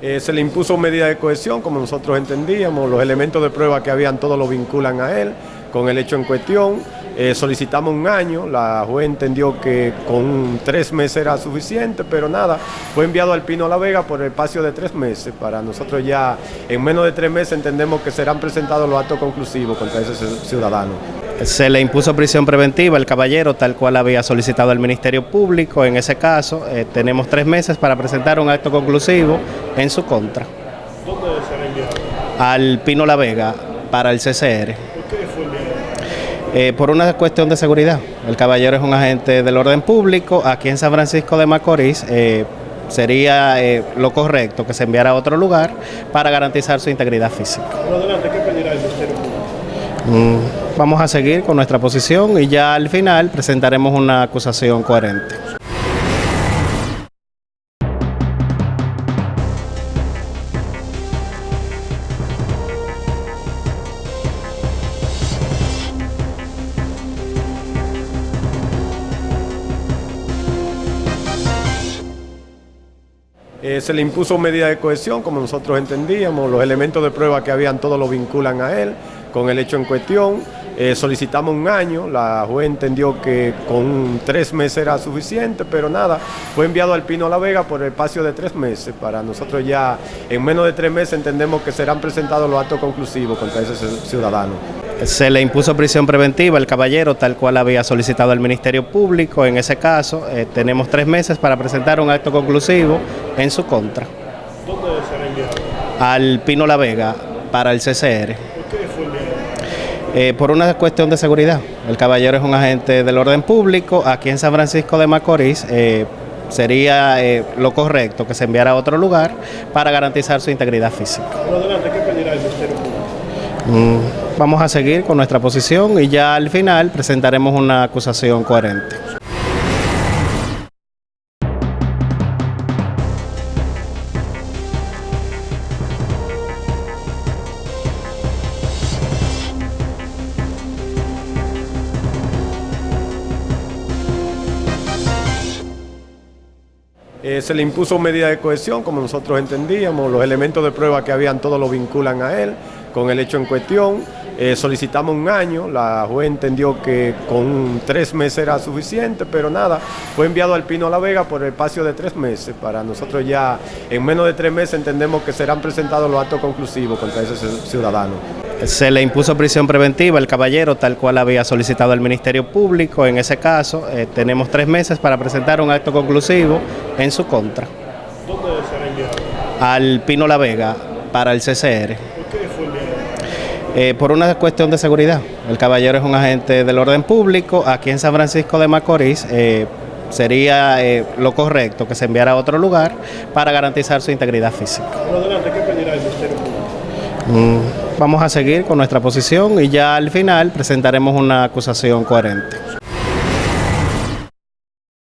Eh, se le impuso medida de cohesión, como nosotros entendíamos, los elementos de prueba que habían todos lo vinculan a él con el hecho en cuestión. Eh, solicitamos un año, la juez entendió que con tres meses era suficiente, pero nada, fue enviado al Pino La Vega por el espacio de tres meses. Para nosotros ya en menos de tres meses entendemos que serán presentados los actos conclusivos contra ese ciudadano. Se le impuso prisión preventiva al caballero, tal cual había solicitado el Ministerio Público. En ese caso, eh, tenemos tres meses para presentar un acto conclusivo en su contra. ¿Dónde será enviado? Al Pino La Vega, para el CCR. ¿Por qué fue enviado? Eh, por una cuestión de seguridad. El caballero es un agente del orden público. Aquí en San Francisco de Macorís eh, sería eh, lo correcto que se enviara a otro lugar para garantizar su integridad física. Por adelante, ¿qué pedirá el Ministerio Público? Mm, vamos a seguir con nuestra posición y ya al final presentaremos una acusación coherente. Eh, se le impuso medida de cohesión, como nosotros entendíamos, los elementos de prueba que habían todos lo vinculan a él con el hecho en cuestión. Eh, solicitamos un año, la juez entendió que con tres meses era suficiente, pero nada, fue enviado al Pino La Vega por el espacio de tres meses. Para nosotros ya en menos de tres meses entendemos que serán presentados los actos conclusivos contra ese ciudadano. Se le impuso prisión preventiva al caballero, tal cual había solicitado el Ministerio Público. En ese caso, eh, tenemos tres meses para presentar un acto conclusivo en su contra. ¿Dónde será enviado? Al Pino La Vega, para el CCR. ¿Por qué fue enviado? Eh, por una cuestión de seguridad. El caballero es un agente del orden público. Aquí en San Francisco de Macorís eh, sería eh, lo correcto que se enviara a otro lugar para garantizar su integridad física. Por adelante, ¿qué pedirá el Ministerio Público? Mm, vamos a seguir con nuestra posición y ya al final presentaremos una acusación coherente. Eh, se le impuso medida de cohesión, como nosotros entendíamos, los elementos de prueba que habían todos lo vinculan a él con el hecho en cuestión. Eh, solicitamos un año, la juez entendió que con tres meses era suficiente, pero nada, fue enviado al Pino La Vega por el espacio de tres meses. Para nosotros ya en menos de tres meses entendemos que serán presentados los actos conclusivos contra ese ciudadano. Se le impuso prisión preventiva al caballero, tal cual había solicitado el Ministerio Público. En ese caso, eh, tenemos tres meses para presentar un acto conclusivo en su contra. ¿Dónde será enviado? Al Pino La Vega, para el CCR. ¿Por qué fue enviado? Eh, por una cuestión de seguridad. El caballero es un agente del orden público. Aquí en San Francisco de Macorís eh, sería eh, lo correcto que se enviara a otro lugar para garantizar su integridad física. Por adelante, ¿qué pedirá el Ministerio Público? Mm, vamos a seguir con nuestra posición y ya al final presentaremos una acusación coherente.